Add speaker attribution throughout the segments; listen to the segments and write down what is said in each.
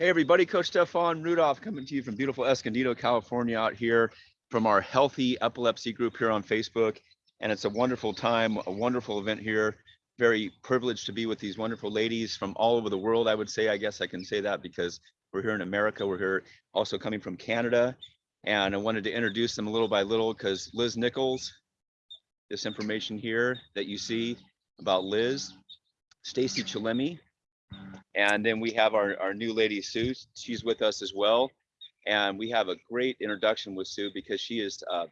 Speaker 1: Hey everybody, Coach Stefan Rudolph coming to you from beautiful Escondido, California out here from our Healthy Epilepsy group here on Facebook. And it's a wonderful time, a wonderful event here. Very privileged to be with these wonderful ladies from all over the world, I would say. I guess I can say that because we're here in America. We're here also coming from Canada. And I wanted to introduce them little by little because Liz Nichols, this information here that you see about Liz, Stacey Chillemi, and then we have our, our new lady, Sue. She's with us as well. And we have a great introduction with Sue because she has uh,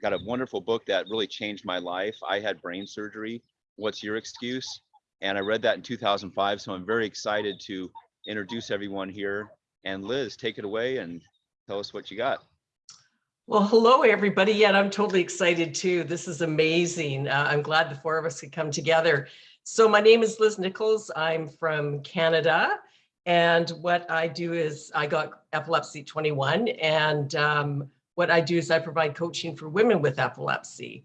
Speaker 1: got a wonderful book that really changed my life. I had brain surgery. What's your excuse? And I read that in 2005. So I'm very excited to introduce everyone here. And Liz, take it away and tell us what you got.
Speaker 2: Well, hello, everybody. Yeah, I'm totally excited too. This is amazing. Uh, I'm glad the four of us could come together. So my name is Liz Nichols. I'm from Canada. And what I do is I got epilepsy 21. And um, what I do is I provide coaching for women with epilepsy.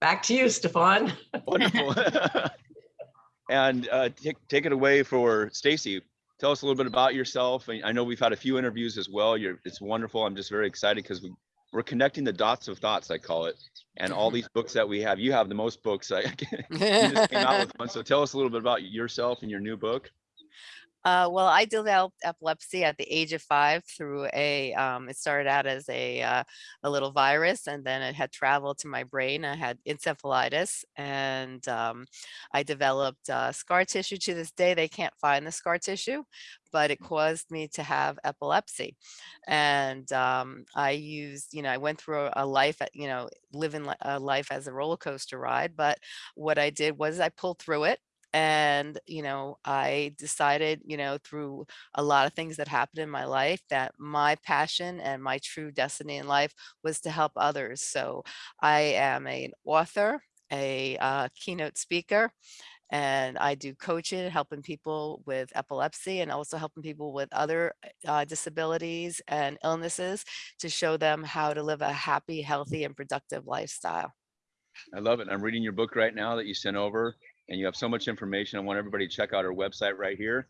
Speaker 2: Back to you, Stefan.
Speaker 1: Wonderful. and uh, take, take it away for Stacey. Tell us a little bit about yourself. I know we've had a few interviews as well. You're, it's wonderful. I'm just very excited because we, we're connecting the dots of thoughts, I call it. And all these books that we have, you have the most books. I, just came out with one. So tell us a little bit about yourself and your new book.
Speaker 3: Uh, well, I developed epilepsy at the age of five through a, um, it started out as a, uh, a little virus and then it had traveled to my brain. I had encephalitis and um, I developed uh, scar tissue to this day. They can't find the scar tissue, but it caused me to have epilepsy. And um, I used, you know, I went through a life, at, you know, living a life as a roller coaster ride. But what I did was I pulled through it and you know i decided you know through a lot of things that happened in my life that my passion and my true destiny in life was to help others so i am an author a uh, keynote speaker and I do coaching, helping people with epilepsy and also helping people with other uh, disabilities and illnesses to show them how to live a happy, healthy, and productive lifestyle.
Speaker 1: I love it. I'm reading your book right now that you sent over and you have so much information. I want everybody to check out our website right here.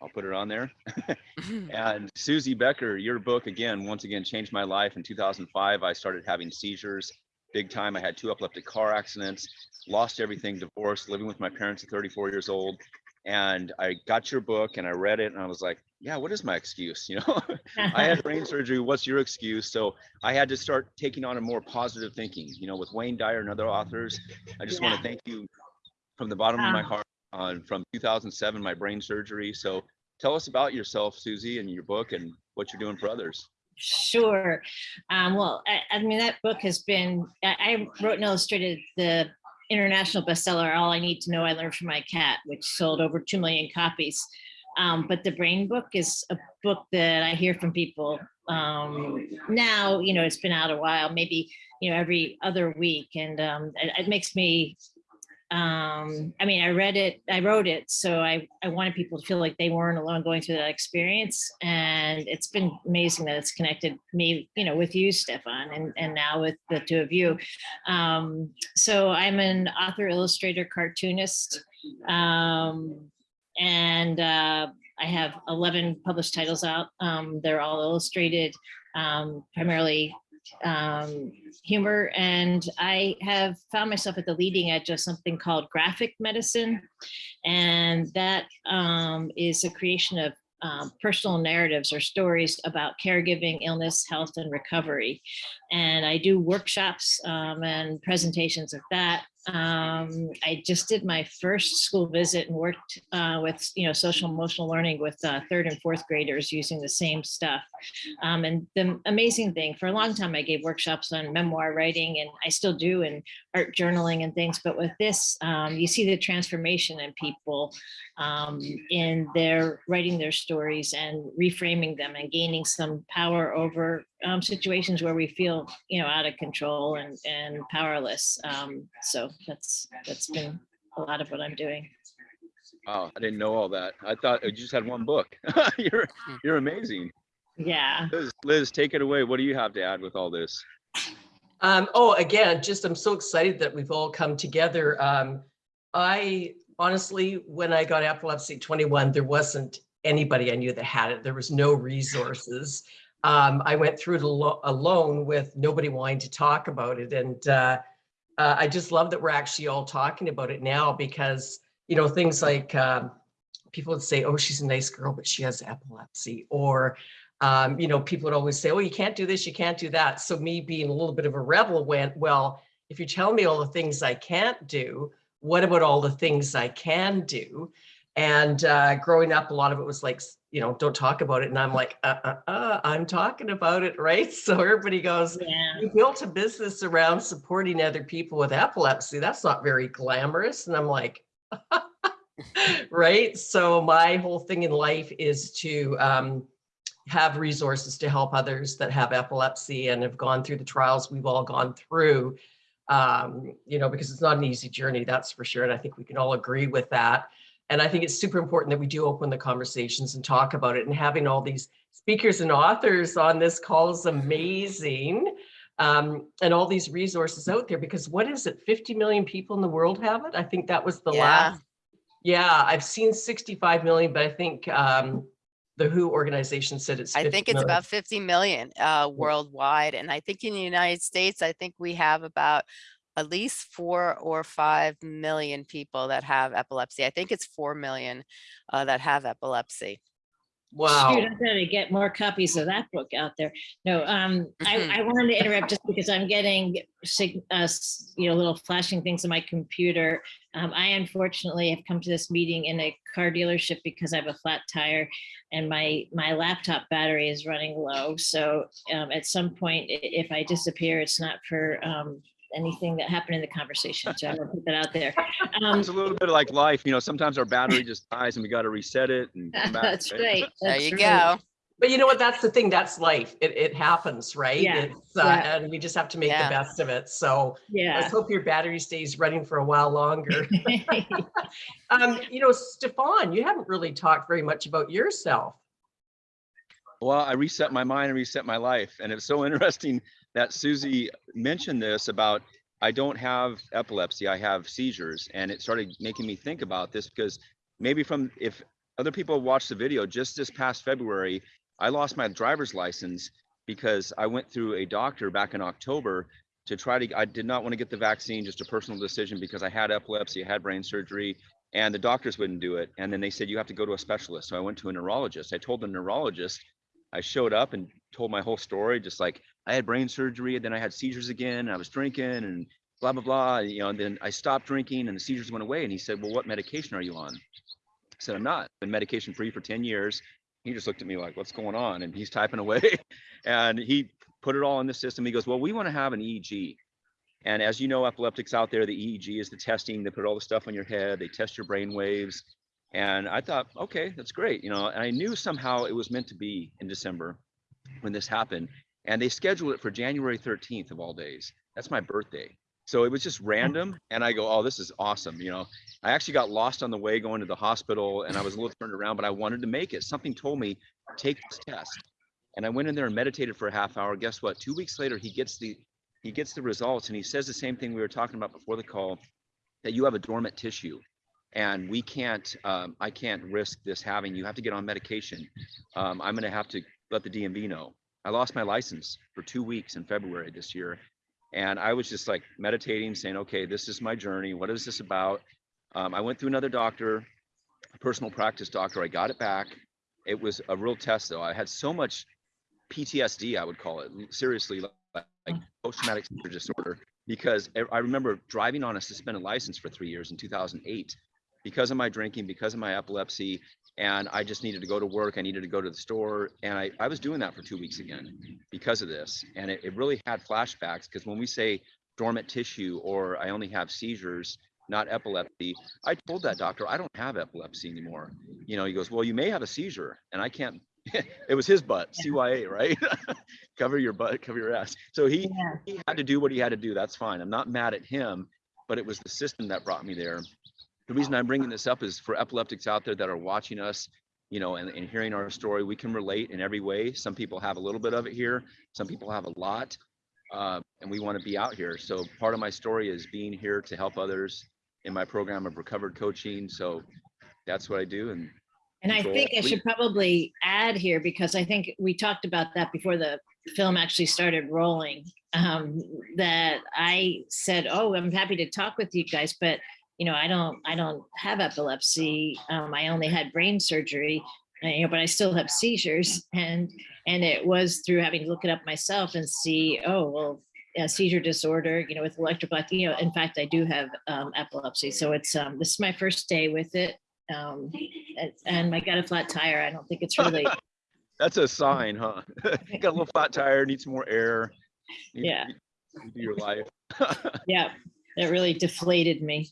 Speaker 1: I'll put it on there. and Suzy Becker, your book again, once again, changed my life. In 2005, I started having seizures big time. I had two epileptic car accidents, lost everything, divorced, living with my parents at 34 years old. And I got your book and I read it and I was like, yeah, what is my excuse? You know, I had brain surgery. What's your excuse? So I had to start taking on a more positive thinking, you know, with Wayne Dyer and other authors. I just yeah. want to thank you from the bottom of my heart on from 2007, my brain surgery. So tell us about yourself, Suzy, and your book and what you're doing for others.
Speaker 4: Sure. Um, well, I, I, mean, that book has been, I, I wrote and illustrated the international bestseller, All I Need to Know I Learned from My Cat, which sold over 2 million copies. Um, but the brain book is a book that I hear from people um, now, you know, it's been out a while, maybe, you know, every other week. And um, it, it makes me um i mean i read it i wrote it so i i wanted people to feel like they weren't alone going through that experience and it's been amazing that it's connected me you know with you stefan and and now with the two of you um so i'm an author illustrator cartoonist um and uh I have 11 published titles out. Um, they're all illustrated, um, primarily um, humor. And I have found myself at the leading edge of something called graphic medicine. And that um, is a creation of um, personal narratives or stories about caregiving, illness, health, and recovery. And I do workshops um, and presentations of that. Um, I just did my first school visit and worked uh, with, you know, social emotional learning with uh, third and fourth graders using the same stuff. Um, and the amazing thing, for a long time, I gave workshops on memoir writing and I still do and art journaling and things. But with this, um, you see the transformation in people um, in their writing their stories and reframing them and gaining some power over um, situations where we feel, you know, out of control and, and powerless. Um, so that's, that's been a lot of what I'm doing.
Speaker 1: Wow, I didn't know all that. I thought you just had one book. you're, hmm. you're amazing.
Speaker 4: Yeah.
Speaker 1: Liz, Liz, take it away. What do you have to add with all this?
Speaker 2: Um, oh, again, just I'm so excited that we've all come together. Um, I honestly, when I got epilepsy 21, there wasn't anybody I knew that had it. There was no resources. Um, I went through it alo- alone with nobody wanting to talk about it. And uh, uh, I just love that we're actually all talking about it now because, you know, things like um, people would say, oh, she's a nice girl, but she has epilepsy. Or, um, you know, people would always say, oh, you can't do this, you can't do that. So me being a little bit of a rebel went, well, if you tell me all the things I can't do, what about all the things I can do? And uh, growing up, a lot of it was like, you know, don't talk about it. And I'm like, uh, uh, uh, I'm talking about it, right? So everybody goes,
Speaker 4: Yeah.
Speaker 2: you built a business around supporting other people with epilepsy. That's not very glamorous. And I'm like, right? So my whole thing in life is to um, have resources to help others that have epilepsy and have gone through the trials we've all gone through. Um, you know, because it's not an easy journey, that's for sure. And I think we can all agree with that. And I think it's super important that we do open the conversations and talk about it. And having all these speakers and authors on this call is amazing. Um, and all these resources out there, because what is it, 50 million people in the world have it? I think that was the
Speaker 3: Yeah.
Speaker 2: last. Yeah, I've seen 65 million, but I think um, the WHO organization said it's.
Speaker 3: I think it's
Speaker 2: million.
Speaker 3: about 50 million uh, worldwide. And I think in the United States, I think we have about at least four or five million people that have epilepsy. I think it's 4 million uh, that have epilepsy.
Speaker 2: Wow.
Speaker 4: Shoot, I'm gonna get more copies of that book out there. No, um. I, I wanted to interrupt just because I'm getting sig- uh, you know, little flashing things on my computer. Um, I unfortunately have come to this meeting in a car dealership because I have a flat tire and my, my laptop battery is running low. So, um, at some point, if I disappear, it's not for, um, anything that happened in the conversation. So I will put that out there. Um,
Speaker 1: It's a little bit like life, you know, sometimes our battery just dies and we got to reset it and come back.
Speaker 4: That's right.
Speaker 3: There
Speaker 4: that's
Speaker 3: you
Speaker 4: right.
Speaker 3: go.
Speaker 2: But you know what? That's the thing. That's life. It, it happens, right?
Speaker 4: Yeah,
Speaker 2: It's, uh,
Speaker 4: yeah.
Speaker 2: And we just have to make
Speaker 3: Yeah.
Speaker 2: the best of it. So let's hope your battery stays running for a while longer. um, you know, Stefan, you haven't really talked very much about yourself.
Speaker 1: Well, I reset my mind and reset my life. And it's so interesting that Suzy mentioned this about I don't have epilepsy, I have seizures. And it started making me think about this because maybe from if other people watched the video just this past February, I lost my driver's license because I went through a doctor back in October to try to I did not want to get the vaccine, just a personal decision because I had epilepsy, I had brain surgery, and the doctors wouldn't do it. And then they said you have to go to a specialist. So I went to a neurologist. I told the neurologist I showed up and told my whole story, just like I had brain surgery, and then I had seizures again, I was drinking and blah blah blah. You know, and then I stopped drinking and the seizures went away. And he said, Well, what medication are you on? I said, I'm not. Been medication free for 10 years. He just looked at me like, What's going on? And he's typing away. and he put it all in the system. He goes, Well, we want to have an EEG. And as you know, epileptics out there, the EEG is the testing. They put all the stuff on your head, they test your brain waves. And I thought, okay, that's great. You know, and I knew somehow it was meant to be in December when this happened. And they scheduled it for January 13th of all days. That's my birthday. So it was just hmm. random. And I go, oh, this is awesome. You know, I actually got lost on the way going to the hospital and I was a little turned around, but I wanted to make it. Something told me, take this test. And I went in there and meditated for a half hour. Guess what? Two weeks later, he gets the he gets the results and he says the same thing we were talking about before the call that you have a dormant tissue and we can't um, i can't risk this having you have to get on medication. Um, i'm going to have to let the dmv know. I lost my license for two weeks in february this year and i was just like meditating saying okay this is my journey. What is this about? Um, i went through another doctor personal practice doctor. I got it back. It was a real test though. I had so much ptsd i would call it. Seriously like, like post-traumatic disorder because I remember driving on a suspended license for three years in 2008 because of my drinking, because of my epilepsy, and I just needed to go to work. I needed to go to the store, and I, I was doing that for two weeks again because of this. And it, it really had flashbacks because when we say dormant tissue or I only have seizures, not epilepsy, I told that doctor I don't have epilepsy anymore. You know, he goes, well, you may have a seizure, and I can't. it was his butt, CYA, right? cover your butt, cover your ass. So he
Speaker 4: Yeah.
Speaker 1: he had to do what he had to do. That's fine. I'm not mad at him, but it was the system that brought me there. The reason I'm bringing this up is for epileptics out there that are watching us, you know, and, and hearing our story, we can relate in every way. Some people have a little bit of it here, some people have a lot, uh, and we want to be out here. So part of my story is being here to help others in my program of recovered coaching. So that's what I do. And
Speaker 4: And I think I should probably add here, because I think we talked about that before the film actually started rolling. Um, that I said, oh, I'm happy to talk with you guys, but you know, I don't, I don't have epilepsy. Um, I only had brain surgery, uh, you know, but I still have seizures. And, and it was through having to look it up myself and see, oh, well, a seizure disorder, you know, with electrical, you know, in fact, I do have um, epilepsy. So it's, um, this is my first day with it. Um, and- and I got a flat tire. I don't think it's really,
Speaker 1: that's a sign, huh? got a little flat tire, need some more air. need-
Speaker 4: Yeah.
Speaker 1: need do your life.
Speaker 4: yeah, it really deflated me.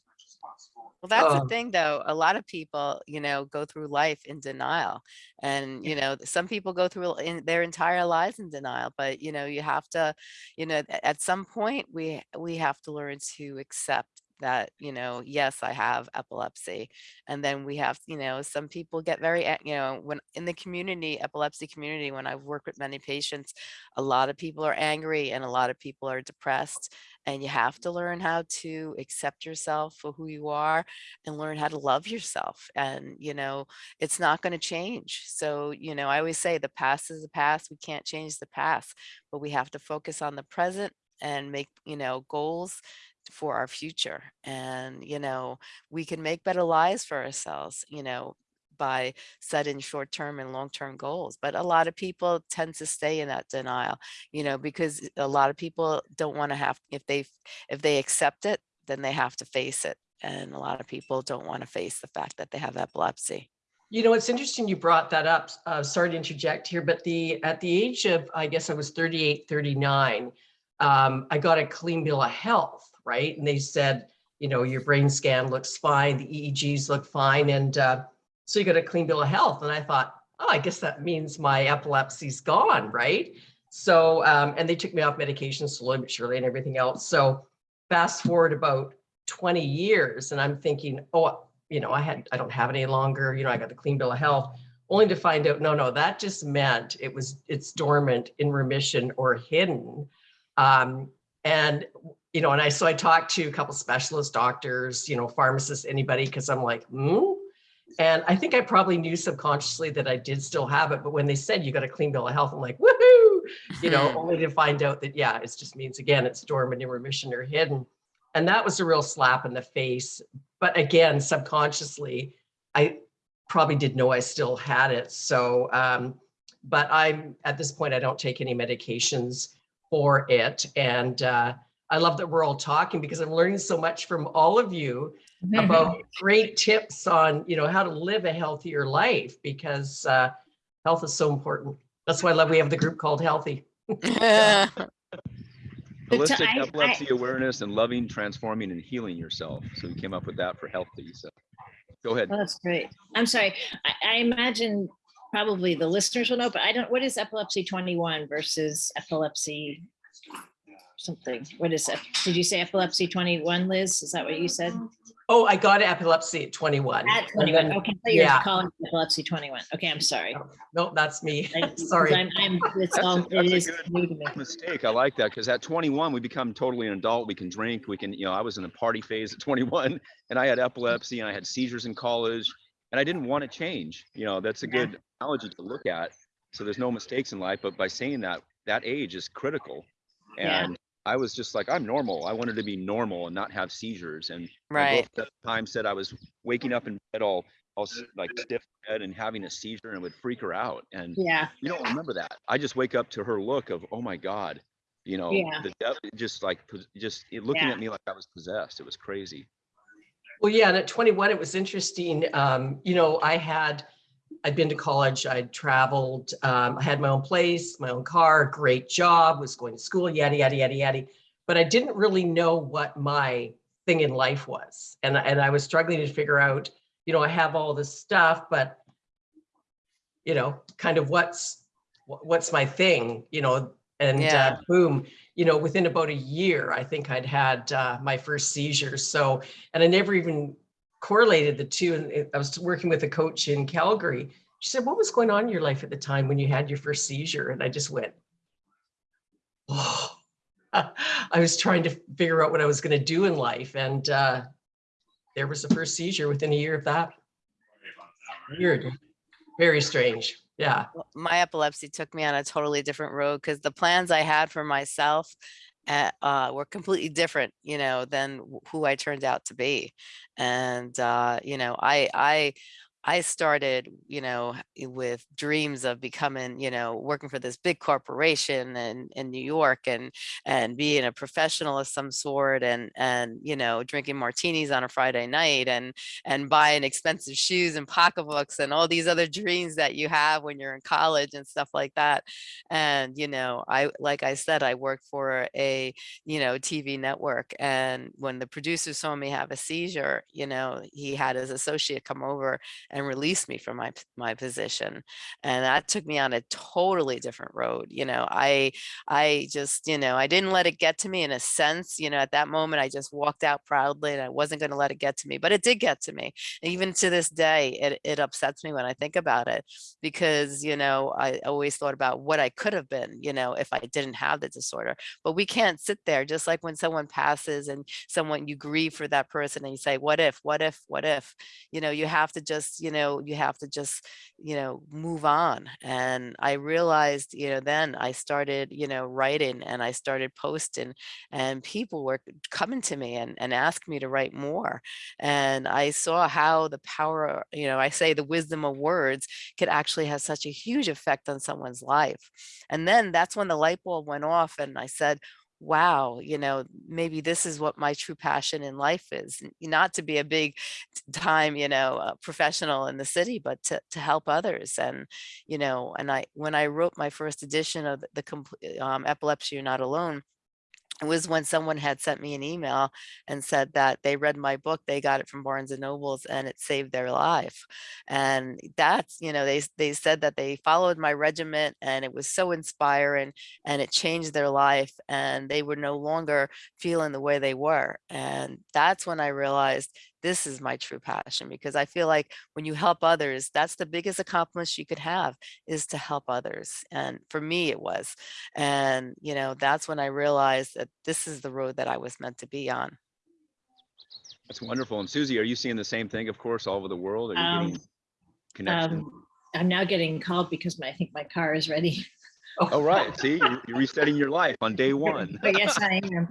Speaker 3: Well, that's the
Speaker 2: Um,
Speaker 3: thing, though. A lot of people, you know, go through life in denial. And, you know, some people go through in their entire lives in denial, but, you know, you have to, you know, at some point we we have to learn to accept that, you know, yes, I have epilepsy. And then we have, you know, some people get very, you know, when in the community, epilepsy community, when I've worked with many patients, a lot of people are angry and a lot of people are depressed. And you have to learn how to accept yourself for who you are and learn how to love yourself. And, you know, it's not going to change. So, you know, I always say the past is the past. We can't change the past, but we have to focus on the present and make, you know, goals for our future. And, you know, we can make better lives for ourselves, you know, by setting short-term and long-term goals. But a lot of people tend to stay in that denial, you know, because a lot of people don't want to have, if they, if they accept it, then they have to face it. And a lot of people don't want to face the fact that they have epilepsy.
Speaker 2: You know, it's interesting you brought that up. Uh, sorry to interject here, but the at the age of, I guess I was 38, 39, um, I got a clean bill of health, right? And they said, you know, your brain scan looks fine, the EEGs look fine. And uh, so you got a clean bill of health. And I thought, oh, I guess that means my epilepsy's gone, right? So, um, and they took me off medication slowly but surely and everything else. So fast forward about 20 years and I'm thinking, oh, you know, I had, I don't have any longer, you know, I got the clean bill of health, only to find out, no, no, that just meant it was, it's dormant, in remission or hidden. Um, and, you know, and I, so I talked to a couple specialist doctors, you know, pharmacists, anybody, because I'm like, hmm. And I think I probably knew subconsciously that I did still have it, but when they said you got a clean bill of health, I'm like, woohoo, you know, only to find out that, yeah, it just means again, it's dormant, in remission or hidden. And that was a real slap in the face. But again, subconsciously, I probably did know I still had it. So, um, but I'm at this point, I don't take any medications for it. And uh, I love that we're all talking because I'm learning so much from all of you about great tips on, you know, how to live a healthier life because uh, health is so important. That's why I love we have the group called Healthy.
Speaker 1: Holistic
Speaker 4: I- I-
Speaker 1: epilepsy awareness and loving, transforming and healing yourself. So we came up with that for healthy. So go ahead.
Speaker 4: Oh, That's great. I'm sorry. I, I imagine probably the listeners will know, but I don't, what is epilepsy 21 versus epilepsy something? What is it? Did you say epilepsy 21, Liz? Is that what you said?
Speaker 2: Oh, I got epilepsy at 21.
Speaker 4: At 21.
Speaker 2: then-
Speaker 4: Okay, I thought you were
Speaker 2: yeah.
Speaker 4: calling it epilepsy 21. Okay, I'm sorry.
Speaker 2: Oh, no, that's me.
Speaker 4: I- 'cause
Speaker 2: Sorry.
Speaker 4: I'm, I'm, it's
Speaker 1: That's a-
Speaker 4: all,
Speaker 1: a
Speaker 4: is
Speaker 1: good
Speaker 4: new to me.
Speaker 1: Mistake. I like that because at 21, we become totally an adult. We can drink. We can, you know, I was in a party phase at 21 and I had epilepsy and I had seizures in college and I didn't want to change. You know, that's a
Speaker 4: Yeah.
Speaker 1: good analogy to look at. So there's no mistakes in life, but by saying that, that age is critical. And I was just like, I'm normal. I wanted to be normal and not have seizures. And my
Speaker 3: Right.
Speaker 1: at the time said I was waking up in bed all, all like stiff in bed and having a seizure and it would freak her out. And
Speaker 4: Yeah,
Speaker 1: you don't remember that. I just wake up to her look of, oh my God, you know,
Speaker 4: Yeah.
Speaker 1: the death, just like, just looking
Speaker 4: Yeah.
Speaker 1: at me like I was possessed. It was crazy.
Speaker 2: Well, yeah, and at 21, it was interesting. Um, you know, I had, I'd been to college, I'd traveled, um, I had my own place, my own car, great job, was going to school, yada, yada, yada, yada. But I didn't really know what my thing in life was. And, and I was struggling to figure out, you know, I have all this stuff, but, you know, kind of what's, what's my thing, you know? And
Speaker 3: Yeah.
Speaker 2: uh, boom, you know, within about a year, I think I'd had uh, my first seizure. So and I never even correlated the two. And I was working with a coach in Calgary. She said, What was going on in your life at the time when you had your first seizure? And I just went, Oh, I was trying to figure out what I was going to do in life. And uh, there was the first seizure within a year of that. Weird, very strange. Yeah.
Speaker 3: My epilepsy took me on a totally different road because the plans I had for myself uh, uh, were completely different, you know, than who I turned out to be. And, uh, you know, I, I, I started, you know, eh, with dreams of becoming, you know, working for this big corporation in, in New York and, and being a professional of some sort and, and, you know, drinking martinis on a Friday night and, and buying expensive shoes and pocketbooks and all these other dreams that you have when you're in college and stuff like that. And, you know, I, like I said, I worked for a, you know, TV network. And when the producer saw me have a seizure, you know, he had his associate come over and release me from my, my position. And that took me on a totally different road. You know, I, I just, you know, I didn't let it get to me in a sense, you know, at that moment, I just walked out proudly and I wasn't going to let it get to me, but it did get to me. And even to this day, it, it upsets me when I think about it because, you know, I always thought about what I could have been, you know, if I didn't have the disorder. But we can't sit there just like when someone passes and someone you grieve for that person and you say, what if, what if, what if, you know, you have to just, you know, you have to just, you know, move on. And I realized, you know, then I started, you know, writing and I started posting and people were coming to me and, and asked me to write more. And I saw how the power, you know, I say the wisdom of words could actually have such a huge effect on someone's life. And then that's when the light bulb went off and I said, wow, you know, maybe this is what my true passion in life is, not to be a big time, you know, uh, professional in the city, but to, to help others. And, you know, and I, when I wrote my first edition of the, the um, Epilepsy You're Not Alone, it was when someone had sent me an email and said that they read my book, they got it from Barnes and Nobles and it saved their life. And that's, you know, they, they said that they followed my regiment and it was so inspiring and it changed their life and they were no longer feeling the way they were. And that's when I realized this is my true passion because I feel like when you help others, that's the biggest accomplishment you could have is to help others. And for me, it was. And, you know, that's when I realized that this is the road that I was meant to be on.
Speaker 1: That's wonderful. And Suzy, are you seeing the same thing, of course, all over the world? Are you
Speaker 4: Um,
Speaker 1: getting connection?
Speaker 4: Um, I'm now getting called because my, I think my car is ready.
Speaker 1: Oh, right. See, you're, you're resetting your life on day one.
Speaker 4: Yes, I am.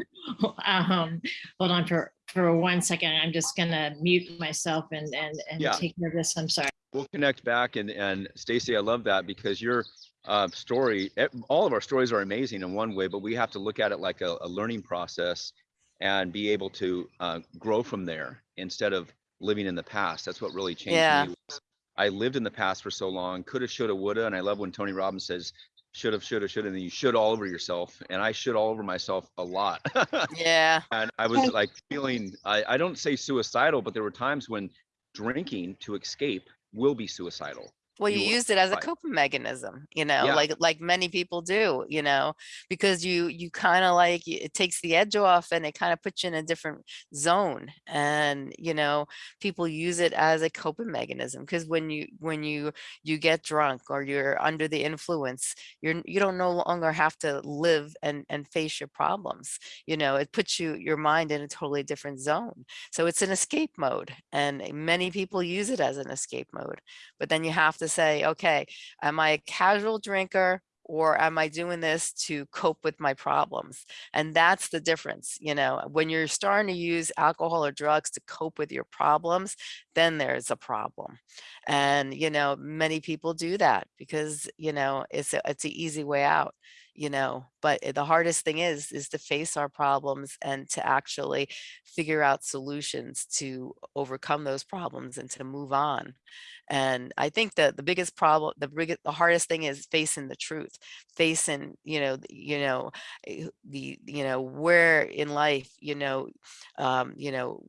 Speaker 4: Um, hold on for, for one second. I'm just gonna mute myself and, and, and
Speaker 1: Yeah.
Speaker 4: take care of this. I'm sorry.
Speaker 1: We'll connect back and, and Stacey, I love that because your uh, story, all of our stories are amazing in one way, but we have to look at it like a, a learning process and be able to uh, grow from there instead of living in the past. That's what really changed
Speaker 3: Yeah.
Speaker 1: me. was I lived in the past for so long, coulda, shoulda, woulda, and I love when Tony Robbins says, shoulda, shoulda, shoulda, and then you should all over yourself. And I should all over myself a lot.
Speaker 3: Yeah.
Speaker 1: and I was like feeling, I, I don't say suicidal, but there were times when drinking to escape will be suicidal.
Speaker 3: Well, you
Speaker 1: You-
Speaker 3: used it as a
Speaker 1: right.
Speaker 3: coping mechanism, you know,
Speaker 1: Yeah.
Speaker 3: like like many people do, you know, because you you kind of like it takes the edge off and it kind of puts you in a different zone. And you know, people use it as a coping mechanism because when you when you you get drunk or you're under the influence, you're you don't no longer have to live and and face your problems. You know, it puts you your mind in a totally different zone. So it's an escape mode, and many people use it as an escape mode but then you have to say, okay, am I a casual drinker or am I doing this to cope with my problems? And that's the difference. You know, when you're starting to use alcohol or drugs to cope with your problems, then there's a problem. And, you know, many people do that because, you know, it's a, it's an easy way out you know but the hardest thing is is to face our problems and to actually figure out solutions to overcome those problems and to move on. And i think that the biggest problem the biggest the hardest thing is facing the truth facing you know you know eh, the you know where in life you know um you know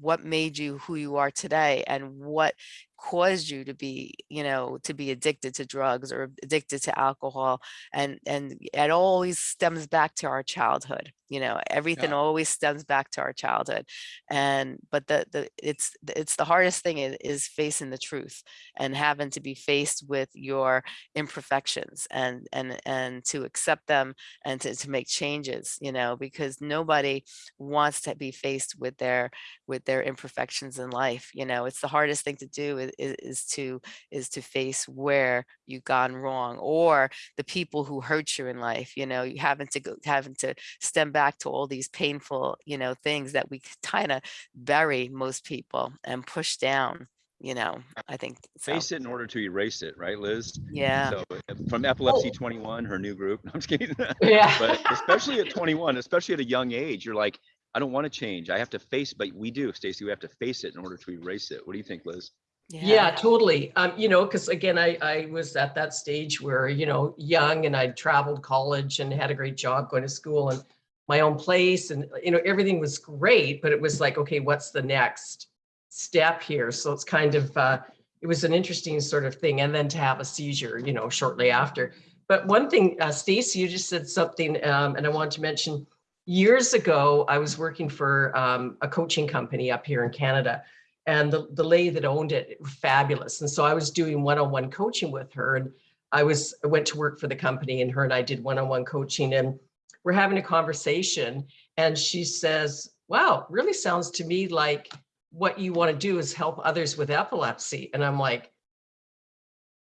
Speaker 3: what made you who you are today and what caused you to be, you know, to be addicted to drugs or addicted to alcohol. And, and it always stems back to our childhood, you know, everything
Speaker 1: Yeah.
Speaker 3: always stems back to our childhood. And, but the, the, it's, it's the hardest thing is, is facing the truth and having to be faced with your imperfections and, and, and to accept them and to, to make changes, you know, because nobody wants to be faced with their with their imperfections in life you know it's the hardest thing to do is, is to is to face where you've gone wrong or the people who hurt you in life you know you having to go having to stem back to all these painful you know things that we kind of bury most people and push down you know i think so
Speaker 1: Face it in order to erase it, right, Liz?
Speaker 3: yeah
Speaker 1: So uh, from Epilepsy 21, her new group, I'm just kidding.
Speaker 2: Yeah.
Speaker 1: But especially at 21, especially at a young age, you're like, I don't want to change. I have to face, but we do, Stacey, we have to face it in order to erase it. What do you think, Liz?
Speaker 2: Yeah, totally. Um, you know, because again, I, I was at that stage where, you know, young and I'd traveled college and had a great job going to school and my own place and, you know, everything was great, but it was like, okay, what's the next step here? So it's kind of, uh, it was an interesting sort of thing. And then to have a seizure, you know, shortly after. But one thing, uh, Stacey, you just said something, um, and I want to mention, years ago, I was working for um, a coaching company up here in Canada and the, the lady that owned it, fabulous. And so I was doing one-on-one coaching with her and I was, I went to work for the company and her and I did one-on-one coaching and we're having a conversation and she says, wow, really sounds to me like what you want to do is help others with epilepsy. And I'm like,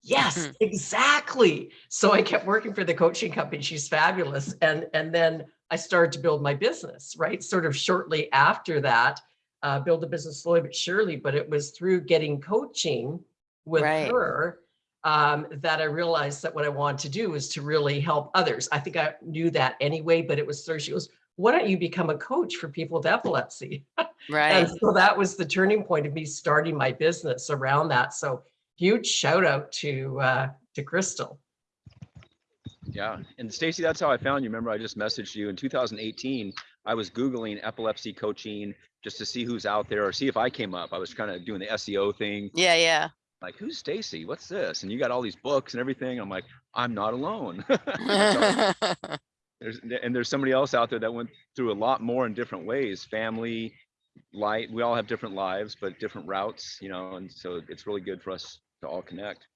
Speaker 2: yes,
Speaker 3: Mhm.
Speaker 2: exactly. So I kept working for the coaching company. She's fabulous. And, and then I started to build my business, right? Sort of shortly after that, uh, build a business slowly but surely, but it was through getting coaching with
Speaker 3: Right.
Speaker 2: her um, that I realized that what I wanted to do was to really help others. I think I knew that anyway, but it was through, she goes, why don't you become a coach for people with epilepsy?
Speaker 3: right
Speaker 2: And so that was the turning point of me starting my business around that. So huge shout out to, uh, to Crystal.
Speaker 1: Yeah, and Stacey, that's how I found you. Remember, I just messaged you in 2018. I was Googling epilepsy coaching just to see who's out there or see if I came up. I was kind of doing the SEO thing.
Speaker 3: yeah yeah
Speaker 1: Like, who's Stacey? What's this? And you got all these books and everything. I'm like, I'm not alone. So there's and there's somebody else out there that went through a lot more in different ways. Family, light. We all have different lives, but different routes, you know. And so it's really good for us to all connect.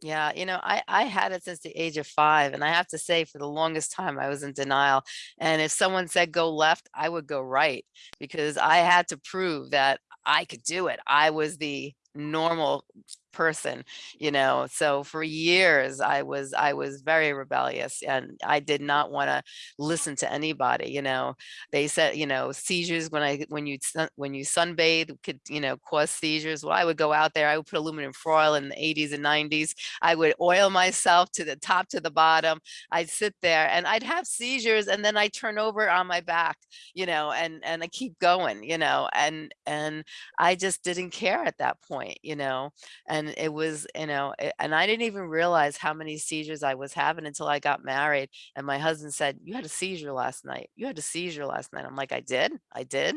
Speaker 3: Yeah, you know, I, I had it since the age of five, and I have to say, for the longest time, I was in denial. And if someone said go left, I would go right because I had to prove that I could do it. I was the normal person, you know. So for years, I was I was very rebellious, and I did not want to listen to anybody. You know, they said, you know, seizures when I when you when you sunbathe could you know cause seizures. Well, I would go out there. I would put aluminum foil in the 80s and 90s. I would oil myself to the top to the bottom. I'd sit there and I'd have seizures and then I turn over on my back, you know, and and I keep going, you know, and and I just didn't care at that point, you know, and it was, you know, it- and I didn't even realize how many seizures I was having until I got married. And my husband said, "You had a seizure last night. You had a seizure last night." I'm like, "I did, I did,"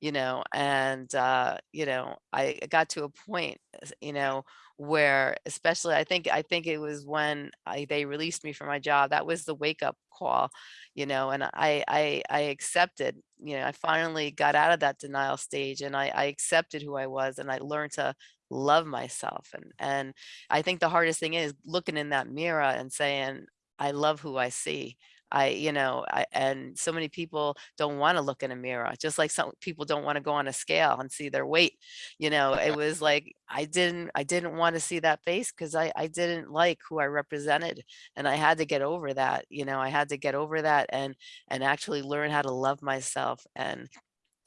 Speaker 3: you know, and uh, you know, I got to a point, you know, where especially I think I think it was when I, they released me from my job that was the wake up call you know and I I I accepted you know I finally got out of that denial stage and I, I accepted who I was and I learned to love myself and and I think the hardest thing is looking in that mirror and saying I love who I see I, you know, I, and so many people don't want to look in a mirror, just like some people don't want to go on a scale and see their weight. You know, it was like I didn't, I didn't want to see that face because I, I didn't like who I represented, and I had to get over that. You know, I had to get over that and and actually learn how to love myself and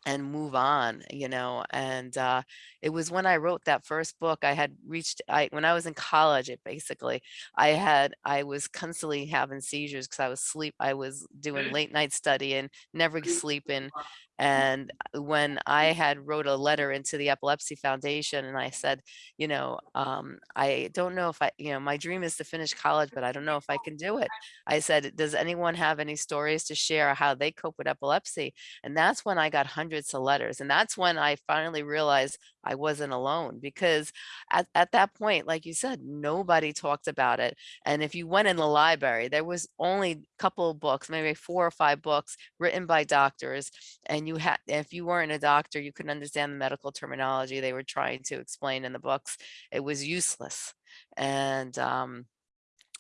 Speaker 3: and move on you know and uh it was when i wrote that first book i had reached i when i was in college it basically i had i was constantly having seizures because i was sleep i was doing late night studying never sleeping And when I had wrote a letter into the Epilepsy Foundation and I said, you know, um, I don't know if I, you know, my dream is to finish college, but I don't know if I can do it. I said, does anyone have any stories to share how they cope with epilepsy? And that's when I got hundreds of letters. And that's when I finally realized I wasn't alone because at, at that point, like you said, nobody talked about it. And if you went in the library, there was only a couple of books, maybe four or five books written by doctors. And you had, if you weren't a doctor, you couldn't understand the medical terminology they were trying to explain in the books. It was useless. And, um,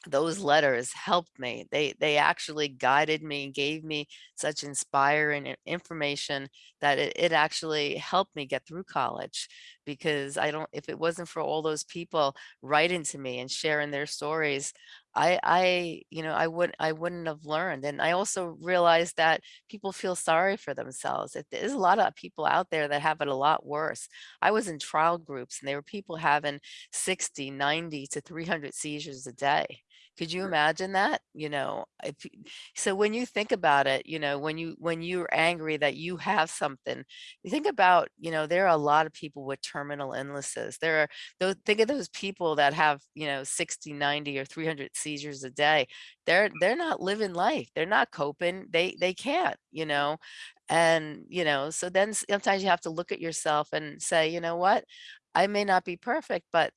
Speaker 3: those letters helped me. They they actually guided me and gave me such inspiring information that it, it actually helped me get through college because I don't if it wasn't for all those people writing to me and sharing their stories, I I you know I would I wouldn't have learned. And I also realized that people feel sorry for themselves. That There's a lot of people out there that have it a lot worse. I was in trial groups and there were people having 60, 90 to 300 seizures a day. Could you imagine that? You know, if, so when you think about it, you know, when you when you're angry that you have something, you think about, you know, there are a lot of people with terminal illnesses. There are those think of those people that have, you know, 60, 90 or 300 seizures a day. They're they're not living life. They're not coping. They they can't, you know. And, you know, so then sometimes you have to look at yourself and say, you know what? I may not be perfect, but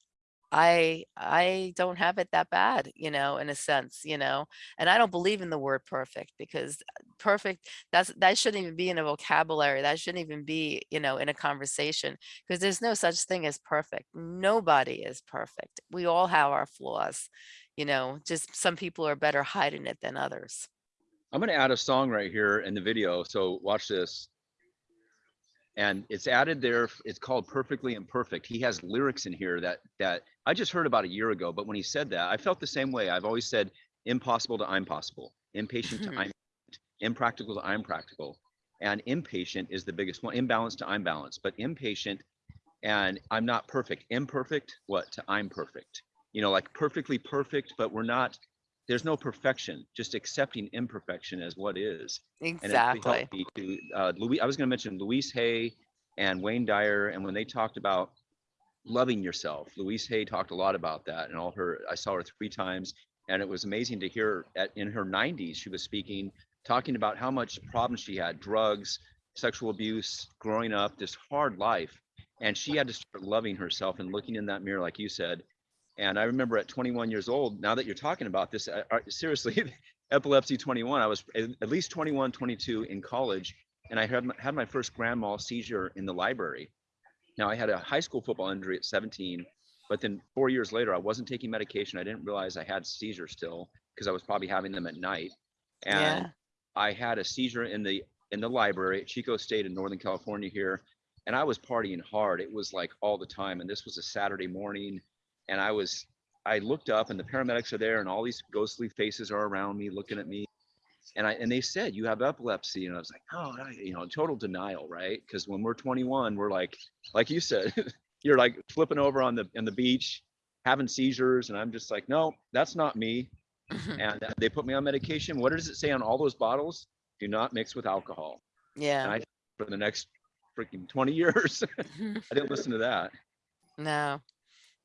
Speaker 3: I I don't have it that bad, you know, in a sense, you know, and I don't believe in the word perfect because uh, perfect that's that shouldn't even be in a vocabulary. That shouldn't even be, you know, in a conversation because there's no such thing as perfect. Nobody is perfect. We all have our flaws, you know, just some people are better hiding it than others.
Speaker 1: I'm gonna add a song right here in the video, so watch this. And it's added there, it's called Perfectly Imperfect. He has lyrics in here that, that I just heard about a year ago, but when he said that, I felt the same way. I've always said impossible to I'm possible, impatient to
Speaker 3: Mhm.
Speaker 1: I'm, impractical to I'm practical. And impatient is the biggest one, imbalance to I'm balanced, but impatient and I'm not perfect. Imperfect, what to I'm perfect. You know, like perfectly perfect, but we're not, there's no perfection, just accepting imperfection as what is. And
Speaker 3: Exactly.
Speaker 1: me to, uh, Louis, I was gonna mention Louise Hay and Wayne Dyer, and when they talked about loving yourself, Louise Hay talked a lot about that and all her, I saw her three times. And it was amazing to hear at, in her nineties, she was speaking, talking about how much problems she had, drugs, sexual abuse, growing up, this hard life. And she had to start loving herself and looking in that mirror, like you said. And I remember at 21 years old, now that you're talking about this, I, I, seriously, epilepsy 21, I was at at least 21, 22 in college. And I had, my- had my first grand mal seizure in the library. Now I had a high school football injury at 17, but then four years later, I wasn't taking medication. I didn't realize I had seizures still because I was probably having them at night. And
Speaker 3: Yeah.
Speaker 1: I had a seizure in the in the library at Chico State in Northern California here, and I was partying hard. It was like all the time, and this was a Saturday morning, and I was I looked up and the paramedics are there, and all these ghostly faces are around me looking at me, and I and they said you have epilepsy, and I was like, oh, I, you know, total denial, right? Because when we're 21, we're like, like you said, you're like flipping over on the on the beach, having seizures, and I'm just like, no, that's not me and uh, they put me on medication. What does it say on all those bottles? Do not mix with alcohol. And
Speaker 3: yeah.
Speaker 1: I, for the next freaking 20 years, I didn't listen to that.
Speaker 3: No.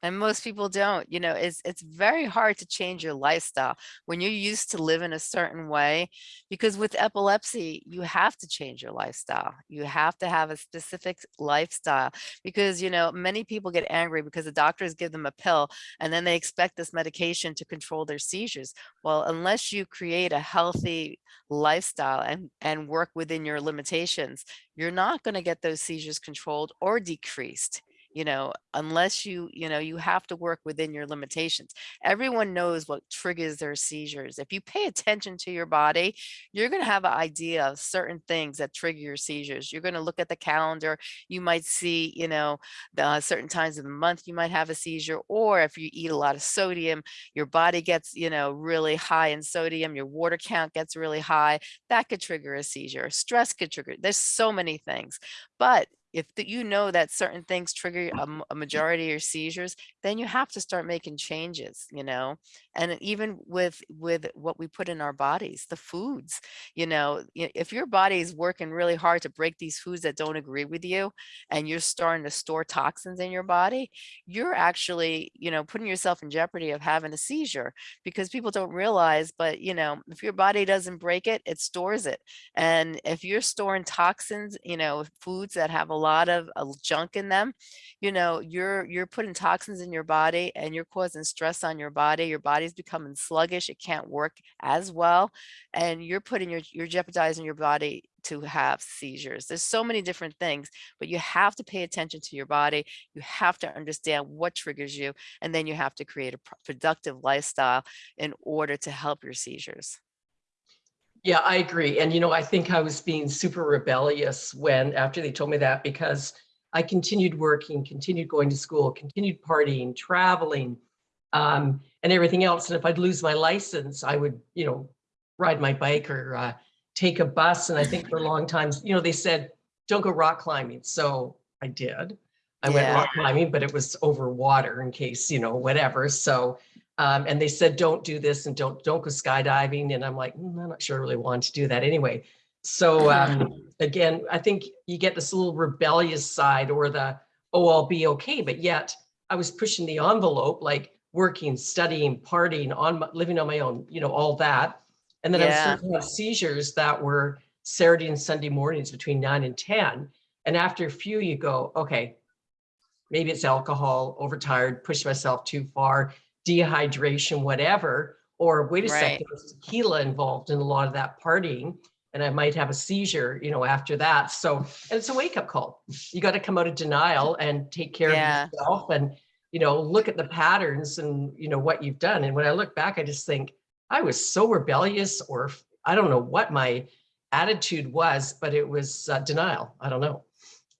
Speaker 3: And most people don't, you know, it's it's very hard to change your lifestyle when you're used to live in a certain way because with epilepsy, you have to change your lifestyle. You have to have a specific lifestyle because, you know, many people get angry because the doctors give them a pill and then they expect this medication to control their seizures. Well, unless you create a healthy lifestyle and and work within your limitations, you're not going to get those seizures controlled or decreased you know unless you you know you have to work within your limitations. Everyone knows what triggers their seizures. If you pay attention to your body you're going to have an idea of certain things that trigger your seizures. You're going to look at the calendar. You might see you know the uh, certain times of the month you might have a seizure or if you eat a lot of sodium your body gets you know really high in sodium your water count gets really high. That could trigger a seizure. Stress could trigger there's so many things. But if the- you know that certain things trigger a mm-hmm. majority of your seizures, then you have to start making changes, you know? And even with, with what we put in our bodies, the foods, you know, if your body is working really hard to break these foods that don't agree with you, and you're starting to store toxins in your body, you're actually, you know, putting yourself in jeopardy of having a seizure because people don't realize, but you know, if your body doesn't break it, it stores it. And if you're storing toxins, you know, foods that have a lot of uh, junk in them, you know, you're you're putting toxins in your body and you're causing stress on your body. Your body's becoming sluggish. It can't work as well. And you're putting your you're jeopardizing your body to have seizures. There's so many different things, but you have to pay attention to your body. You have to understand what triggers you, and then you have to create a productive lifestyle in order to help your seizures.
Speaker 2: Yeah, I agree. And you know, I think I was being super rebellious when, after they told me that, because I continued working, continued going to school, continued partying, traveling, um, and everything else. And if I'd lose my license, I would, you know, ride my bike or uh, take a bus. And I think for a long time, you know, they said, don't go rock climbing. So I did. I went rock climbing, but it was over water in case, you know, whatever. So um, and they said, don't do this and don't, don't go skydiving. And I'm like, "Mm, I'm not sure I really want to do that anyway. So um, again, I think you get this little rebellious side or the, oh, I'll be okay. But yet I was pushing the envelope, like working, studying, partying, on my, living on my own, you know, all that. And then I
Speaker 3: Yeah.
Speaker 2: was starting to have seizures that were Saturday and Sunday mornings between nine and 10. And after a few, you go, okay, maybe it's alcohol, overtired, pushed myself too far, dehydration, whatever, or wait a
Speaker 3: Right.
Speaker 2: second, there's tequila involved in a lot of that partying. And I might have a seizure, you know, after that. So, and it's a wake up call. You got to come out of denial and take care
Speaker 3: Yeah.
Speaker 2: of yourself and, you know, look at the patterns and, you know, what you've done. And when I look back, I just think I was so rebellious or I don't know what my attitude was, but it was uh, denial. I don't know.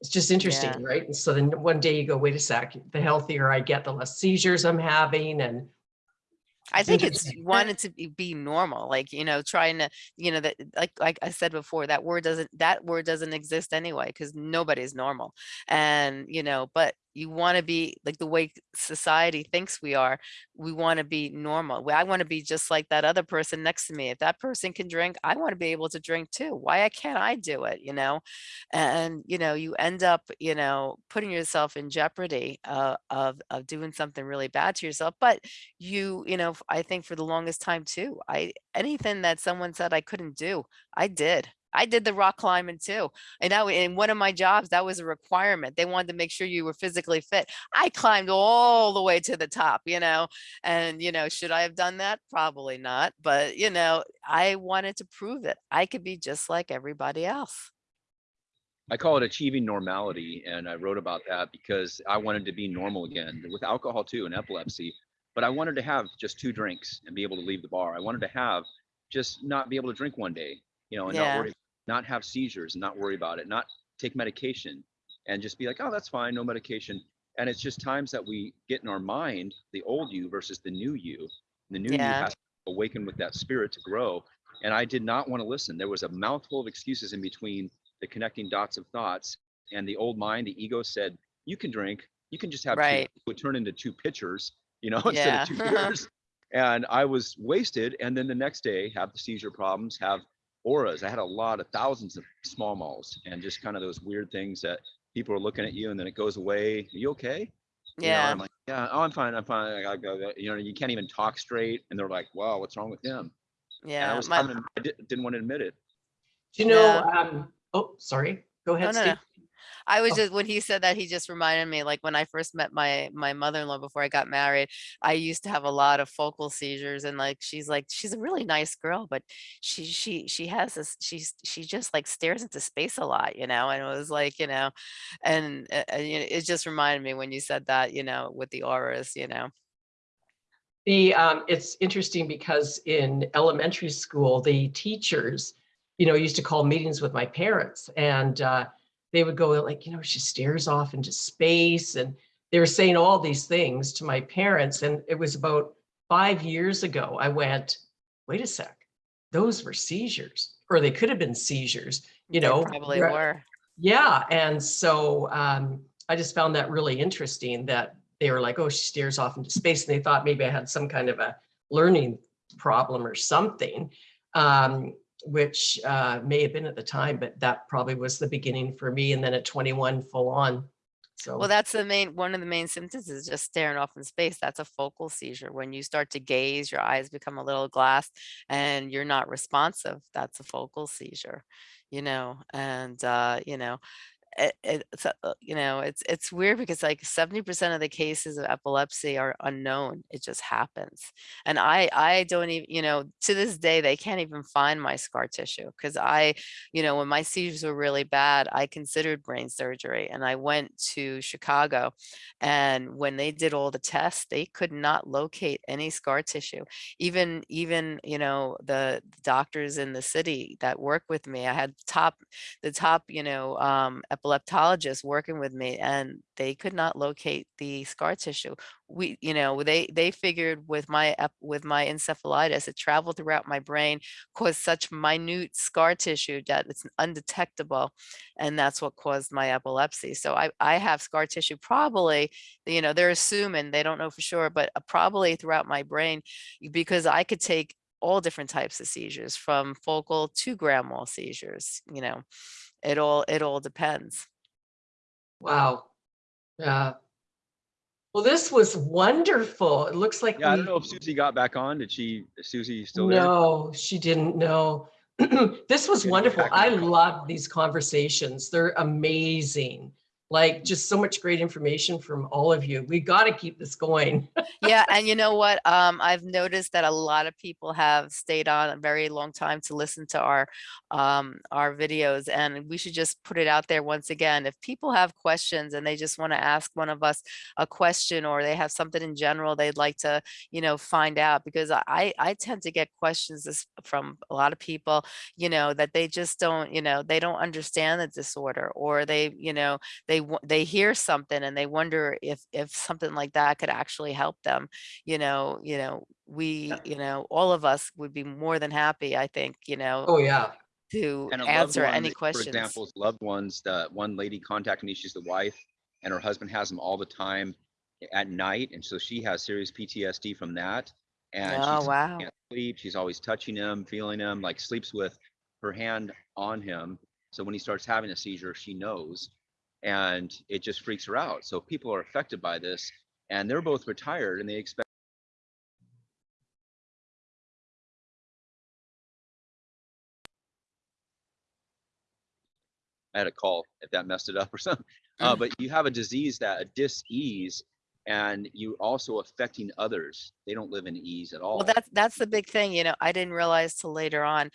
Speaker 2: It's just interesting,
Speaker 3: Yeah.
Speaker 2: right? And so then one day you go, wait a sec, the healthier I get, the less seizures I'm having and
Speaker 3: I think it's wanted to be, be normal, like, you know, trying to, you know, that, like, like I said before, that word doesn't, that word doesn't exist anyway, because nobody's normal. And, you know, but you want to be like the way society thinks we are, we want to be normal. I want to be just like that other person next to me. If that person can drink, I want to be able to drink too. Why can't I do it, you know? And, you know, you end up, you know, putting yourself in jeopardy uh, of, of doing something really bad to yourself. But you you know i think for the longest time too i anything that someone said i couldn't do i did i did the rock climbing too and that in one of my jobs that was a requirement they wanted to make sure you were physically fit i climbed all the way to the top you know and you know should i have done that probably not but you know i wanted to prove it. i could be just like everybody else
Speaker 1: I call it achieving normality. And I wrote about that because I wanted to be normal again with alcohol too and epilepsy. But I wanted to have just two drinks and be able to leave the bar. I wanted to have just not be able to drink one day, you know, and not worry, not have seizures and not worry about it, not take medication and just be like, oh, that's fine, no medication. And it's just times that we get in our mind the old you versus the new you. The new you has to awaken with that spirit to grow. And I did not want to listen. There was a mouthful of excuses in between the connecting dots of thoughts and the old mind the ego said you can drink you can just have two it would turn into two pitchers you know instead
Speaker 3: Yeah.
Speaker 1: of two beers and i was wasted and then the next day have the seizure problems have auras i had a lot of thousands of small malls and just kind of those weird things that people are looking at you and then it goes away are you okay You know,
Speaker 3: yeah
Speaker 1: I'm like, yeah, oh, I'm fine. I'm fine. I go. You know, you can't even talk straight. And they're like, wow, what's wrong with him? And I was
Speaker 3: my,
Speaker 1: having, I didn't want to admit it.
Speaker 2: do you know,
Speaker 3: Yeah.
Speaker 2: um, oh, sorry, go
Speaker 3: Oh,
Speaker 2: ahead,
Speaker 3: no,
Speaker 2: Steve.
Speaker 3: no. I was
Speaker 2: Oh.
Speaker 3: just when he said that he just reminded me like when I first met my my mother-in-law before I got married, I used to have a lot of focal seizures and like she's like she's a really nice girl, but she she she has this she's she just like stares into space a lot, you know, and it was like, you know, and, know, it just reminded me when you said that, you know, with the auras, you know.
Speaker 2: The, um, it's interesting because in elementary school, the teachers, you know, used to call meetings with my parents and, uh, they would go like, you know, she stares off into space and they were saying all these things to my parents. And it was about five years ago, I went, wait a sec, those were seizures, or they could have been seizures, you
Speaker 3: They
Speaker 2: know.
Speaker 3: probably were.
Speaker 2: Yeah, and so um, I just found that really interesting that they were like, oh, she stares off into space. And they thought maybe I had some kind of a learning problem or something, um, which uh, may have been at the time, but that probably was the beginning for me. And then at 21, full on. So,
Speaker 3: Well, that's the main, one of the main symptoms is just staring off in space. That's a focal seizure. When you start to gaze, your eyes become a little glass and you're not responsive. That's a focal seizure, you know, and, uh, you know, it, it's, uh, you know, it's, it's weird because like 70% of the cases of epilepsy are unknown. It just happens. And I, I don't even, you know, to this day, they can't even find my scar tissue because I, you know, when my seizures were really bad, I considered brain surgery and I went to Chicago and when they did all the tests, they could not locate any scar tissue. Even, even, you know, the doctors in the city that work with me, I had top, the top, you know, um, epileptologists working with me and they could not locate the scar tissue. We, you know, they, they figured with my, with my encephalitis, it traveled throughout my brain, caused such minute scar tissue that it's undetectable. And that's what caused my epilepsy. So I, I have scar tissue probably, you know, they're assuming, they don't know for sure, but uh, probably throughout my brain because I could take all different types of seizures from focal to grand mal seizures, you know, it all, it all depends.
Speaker 2: wow. Yeah. Well, this was wonderful. It looks like
Speaker 1: Yeah, I don't know if Suzy got back on. Did she, Suzy still there?
Speaker 2: No, she didn't know. This was
Speaker 1: Good to be
Speaker 2: wonderful. I love these conversations. They're amazing. Like just so much great information from all of you. We got to keep this going.
Speaker 3: yeah and you know what um i've noticed that a lot of people have stayed on a very long time to listen to our um our videos and we should just put it out there once again if people have questions and they just want to ask one of us a question or they have something in general they'd like to you know find out because i i tend to get questions from a lot of people you know that they just don't you know they don't understand the disorder or they you know they wa- they hear something and they wonder if if something like that could actually help them you know you know we you know all of us would be more than happy i think you know
Speaker 2: Oh, yeah.
Speaker 3: to
Speaker 1: And
Speaker 3: answer
Speaker 1: one,
Speaker 3: any
Speaker 1: For
Speaker 3: questions
Speaker 1: example, loved ones, the one lady contacted me, she's the wife and her husband has them all the time at night. And so she has serious PTSD from that. And
Speaker 3: oh
Speaker 1: she
Speaker 3: wow
Speaker 1: can't sleep. She's always touching him, feeling him, like sleeps with her hand on him. So when he starts having a seizure, she knows and it just freaks her out. So people are affected by this and they're both retired and they expect I had a call if that messed it up or something. Uh,
Speaker 3: Mm.
Speaker 1: but you have a disease that a dis-ease and you also affecting others. They don't live in ease at all.
Speaker 3: Well, that's that's the big thing, you know, I didn't realize till later on.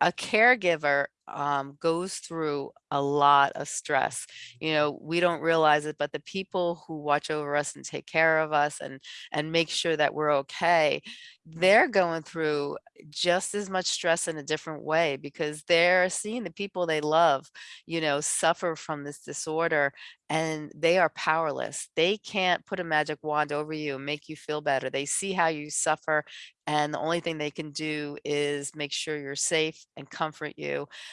Speaker 3: a caregiver um, goes through a lot of stress. You know, we don't realize it, but the people who watch over us and take care of us and and make sure that we're okay, they're going through just as much stress in a different way because they're seeing the people they love, you know, suffer from this disorder and they are powerless. They can't put a magic wand over you and make you feel better. They see how you suffer and the only thing they can do is make sure you're safe and comfort you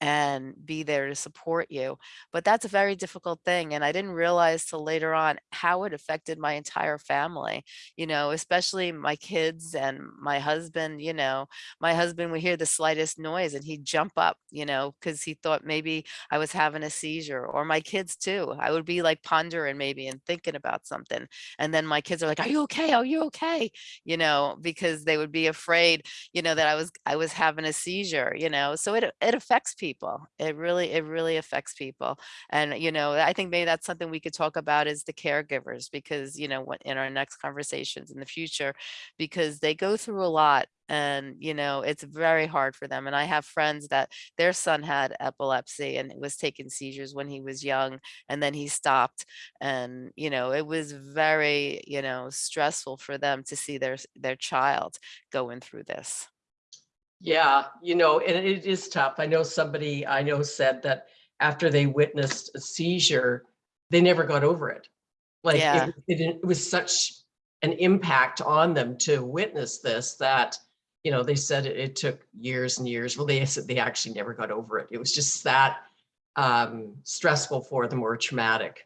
Speaker 3: and be there to support you. But that's a very difficult thing. And I didn't realize till later on how it affected my entire family, you know, especially my kids and my husband, you know, my husband would hear the slightest noise and he'd jump up, you know, because he thought maybe I was having a seizure or my kids too. I would be like pondering maybe and thinking about something. And then my kids are like, are you okay? Are you okay? You know, because they would be afraid, you know, that I was, I was having a seizure, you know, so it, it affects people. It really, it really affects people. And, you know, I think maybe that's something we could talk about is the caregivers because, you know, in our next conversations in the future, because they go through a lot and you know it's very hard for them. And i have friends that their son had epilepsy and was taking seizures when he was young and then he stopped. And you know it was very you know stressful for them to see their their child going through this
Speaker 2: Yeah, you know, and it is tough. I know somebody I know said that after they witnessed a seizure, they never got over it. Like
Speaker 3: Yeah.
Speaker 2: it, it, it was such an impact on them to witness this that, you know, they said it, it took years and years. Well, they said they actually never got over it. It was just that um, stressful for them or traumatic.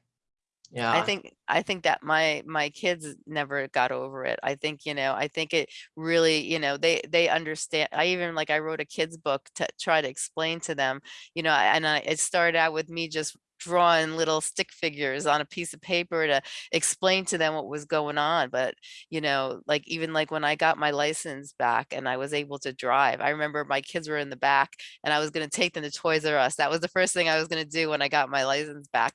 Speaker 2: Yeah.
Speaker 3: I think I think that my my kids never got over it. I think, you know, I think it really, you know, they they understand. I even like I wrote a kids book to try to explain to them, you know, and I it started out with me just drawing little stick figures on a piece of paper to explain to them what was going on. But, you know, like even like when I got my license back and I was able to drive, I remember my kids were in the back and I was going to take them to Toys R Us. That was the first thing I was going to do when I got my license back.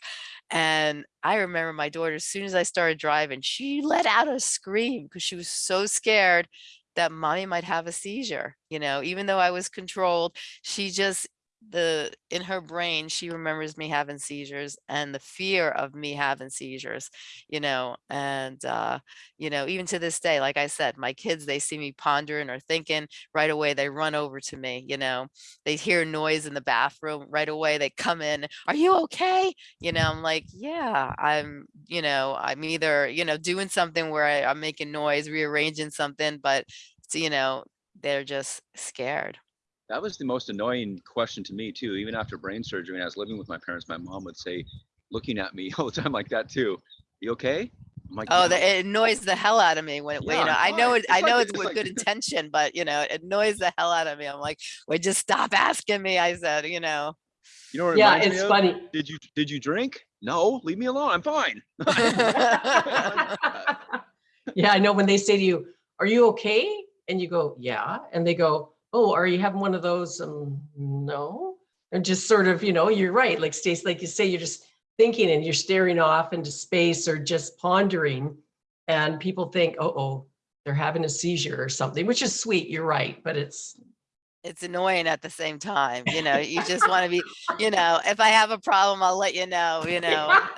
Speaker 3: And I remember my daughter, as soon as I started driving, she let out a scream because she was so scared that mommy might have a seizure. You know, even though I was controlled, she just, the in her brain she remembers me having seizures and the fear of me having seizures you know and uh you know even to this day like i said my kids they see me pondering or thinking right away they run over to me you know they hear noise in the bathroom right away they come in are you okay? You know i'm like yeah i'm you know i'm either you know doing something where I, i'm making noise rearranging something but you know they're just scared
Speaker 1: That was the most annoying question to me too. Even after brain surgery, when I was living with my parents, my mom would say, looking at me all the time like that too. You okay? I'm like,
Speaker 3: Oh,
Speaker 1: "Yeah."
Speaker 3: the, it annoys the hell out of me when, it- when, you know, I know it,
Speaker 1: It's
Speaker 3: I know
Speaker 1: the-
Speaker 3: it's
Speaker 1: it's
Speaker 3: with
Speaker 1: like-
Speaker 3: good intention, but you know, it annoys the hell out of me. I'm like, well, just stop asking me. I said, you know.
Speaker 1: You know what it
Speaker 2: Yeah,
Speaker 1: reminds me
Speaker 2: it's
Speaker 1: of?
Speaker 2: funny.
Speaker 1: Did you did you drink? No, leave me alone. I'm fine.
Speaker 2: Yeah, I know when they say to you, are you okay? And you go, yeah. And they go, oh, are you having one of those? Um, no. And just sort of, you know, you're right. Like Stace, like you say, you're just thinking and you're staring off into space or just pondering. And people think, oh, oh, they're having a seizure or something, which is sweet. You're right. But it's,
Speaker 3: It's annoying at the same time, you know, you just want to be, you know, if I have a problem, I'll let you know, you know.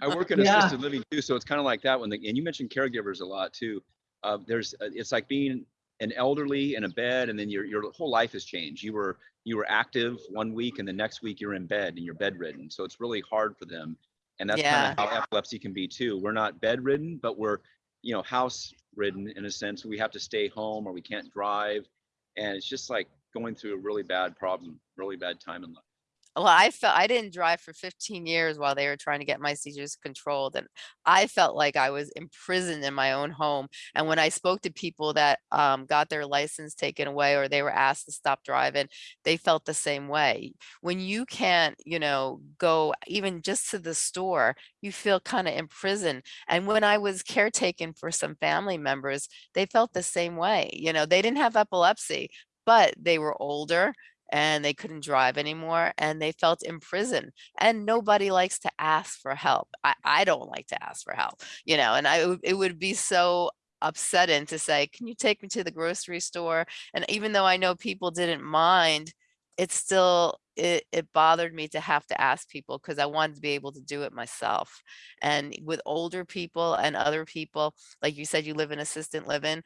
Speaker 1: I work in
Speaker 2: Yeah.
Speaker 1: assisted living too, so it's kind of like that when the, and you mentioned caregivers a lot too. Uh, there's, uh, it's like being an elderly in a bed and then your, your whole life has changed. You were, you were active one week and the next week you're in bed and you're bedridden. So it's really hard for them. And that's kind of how epilepsy can be too. We're not bedridden, but we're, you know, house ridden in a sense. We have to stay home or we can't drive. And it's just like going through a really bad problem, really bad time in life.
Speaker 3: Well, I felt I didn't drive for 15 years while they were trying to get my seizures controlled. And I felt like I was imprisoned in my own home. And when I spoke to people that um, got their license taken away or they were asked to stop driving, they felt the same way. When you can't, you know, go even just to the store, you feel kind of imprisoned. And when I was caretaking for some family members, they felt the same way. You know, they didn't have epilepsy, but they were older and they couldn't drive anymore and they felt imprisoned and nobody likes to ask for help. I, I don't like to ask for help you know and i it would- be so upsetting to say can you take me to the grocery store? And even though i know people didn't mind it still it, it bothered me to have to ask people because i wanted to be able to do it myself. And with older people and other people like you said you live in assistant living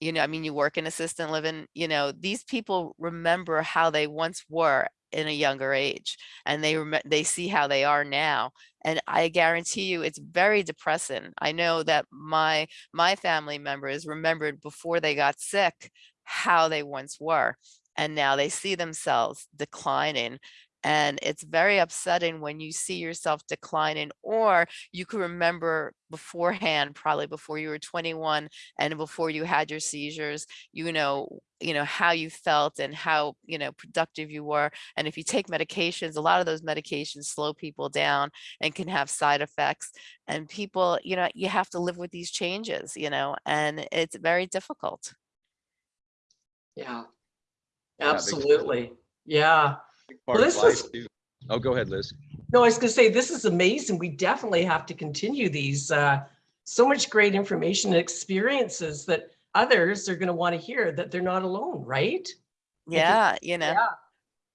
Speaker 3: you know, I mean, you work in assistant living, you know, these people remember how they once were in a younger age and they they see how they are now and i guarantee you it's very depressing. I know that my my family members remembered before they got sick how they once were and now they see themselves declining and it's very upsetting when you see yourself declining or you can remember beforehand probably before you were 21 and before you had your seizures you know you know how you felt and how you know productive you were and if you take medications a lot of those medications slow people down and can have side effects and people you know you have to live with these changes you know and it's very difficult
Speaker 2: yeah,
Speaker 1: Yeah,
Speaker 2: absolutely. Yeah.
Speaker 1: Part
Speaker 2: Well,
Speaker 1: of
Speaker 2: this
Speaker 1: life,
Speaker 2: was-
Speaker 1: too. Oh, go ahead, Liz.
Speaker 2: No, I was going to say, this is amazing. We definitely have to continue these. Uh, so much great information and experiences that others are going to want to hear that they're not alone, right?
Speaker 3: yeah you know Yeah.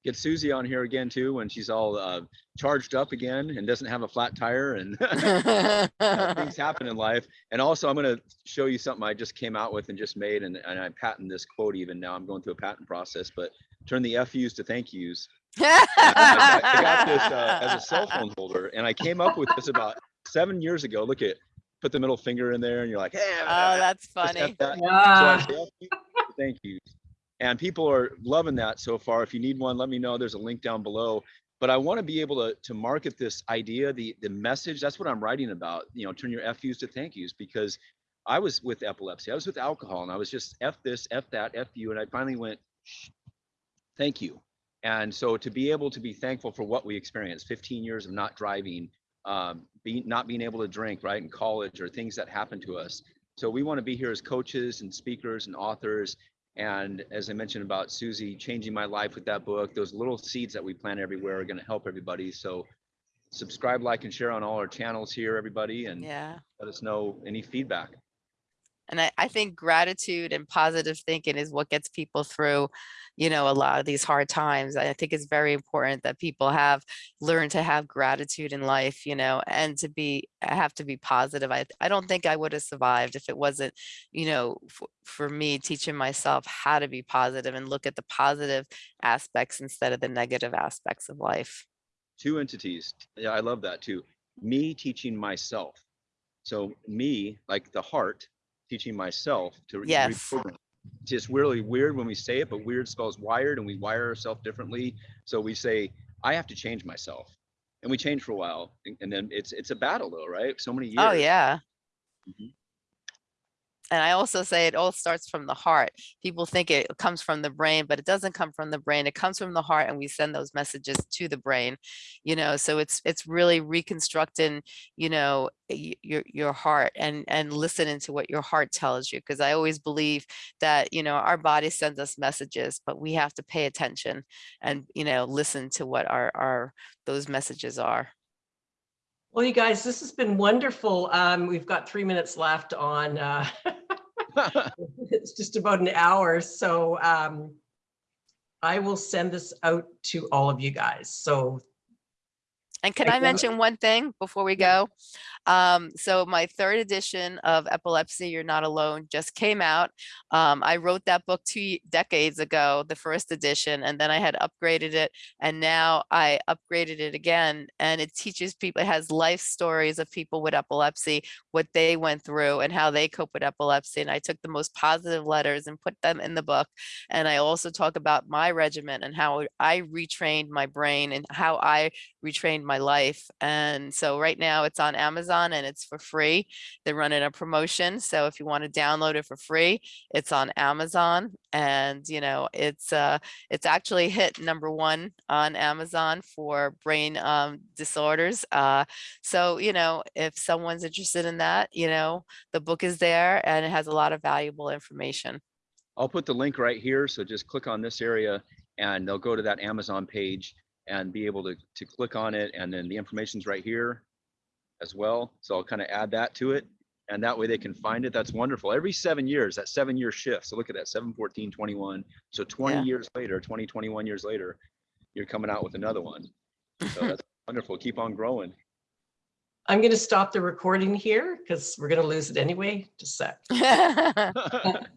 Speaker 1: Get Suzy on here again too, when she's all uh, charged up again and doesn't have a flat tire and things happen in life. And also, I'm going to show you something I just came out with and just made, and, and I patent this quote even now. I'm going through a patent process, but turn the FUs to thank yous. I, got- I got this uh, as a cell phone holder, and I came up with this about seven years ago. Look at, put the middle finger in there, and you're like, hey,
Speaker 3: oh that's funny
Speaker 1: that. So say FU thank you. And people are loving that so far. If you need one, let me know. There's a link down below. But I want to be able to, to market this idea, the, the message. That's what I'm writing about. You know, turn your FUs to thank yous because I was with epilepsy. I was with alcohol and I was just F this, F that, F you. And I finally went, "Shh, thank you. And so to be able to be thankful for what we experienced, 15 years of not driving, um, being, not being able to drink, right, in college or things that happened to us. So we want to be here as coaches and speakers and authors. And as I mentioned about Suzy changing my life with that book, those little seeds that we plant everywhere are going to help everybody. So subscribe, like, and share on all our channels here, everybody, and
Speaker 3: Yeah.
Speaker 1: let us know any feedback.
Speaker 3: And I, I think gratitude and positive thinking is what gets people through, you know, a lot of these hard times. I think it's very important that people have learned to have gratitude in life, you know, and to be have to be positive. I, I don't think I would have survived if it wasn't, you know, for, for me teaching myself how to be positive and look at the positive aspects instead of the negative aspects of life.
Speaker 1: two entities. Yeah, I love that too. Me teaching myself. So me, like the heart, teaching myself to
Speaker 3: Yes.
Speaker 1: reprogram. Just really weird when we say it, but weird spells wired and we wire ourselves differently. So we say, I have to change myself. And we change for a while. And, and then it's it's a battle though, right? So many years.
Speaker 3: Oh, yeah.
Speaker 1: Mhm.
Speaker 3: And I also say it all starts from the heart. People think it comes from the brain, but it doesn't come from the brain. It comes from the heart and we send those messages to the brain, you know, so it's it's really reconstructing, you know, your your heart and and listening to what your heart tells you. Because I always believe that, you know, our body sends us messages, but we have to pay attention and, you know, listen to what our our those messages are.
Speaker 2: Well, you guys, this has been wonderful. Um, we've got three minutes left on, uh, it's just about an hour, so um, I will send this out to all of you guys. So
Speaker 3: And can
Speaker 2: Thank
Speaker 3: I mention one thing before we go? Um, so my third edition of Epilepsy, You're Not Alone just came out. Um, I wrote that book two decades ago, the first edition, and then I had upgraded it. And now I upgraded it again and it teaches people, it has life stories of people with epilepsy, what they went through and how they cope with epilepsy. And I took the most positive letters and put them in the book. And I also talk about my regimen and how I retrained my brain and how I retrained my life. And so right now it's on Amazon and it's for free. They're running a promotion. So if you want to download it for free, it's on Amazon. And you know, it's uh it's actually hit number one on Amazon for brain um disorders. Uh so you know, if someone's interested in that, you know, the book is there and it has a lot of valuable information.
Speaker 1: I'll put the link right here. So just click on this area and they'll go to that Amazon page and be able to, to click on it. And then the information's right here as well. So I'll kind of add that to it. And that way they can find it. That's wonderful. Every seven years, that seven year shift. So look at that, 7, 14, 21. So 20
Speaker 3: Yeah.
Speaker 1: years later, 20, 21 years later, you're coming out with another one. So that's wonderful. Keep on growing.
Speaker 2: I'm going to stop the recording here because we're going to lose it anyway. Just a sec.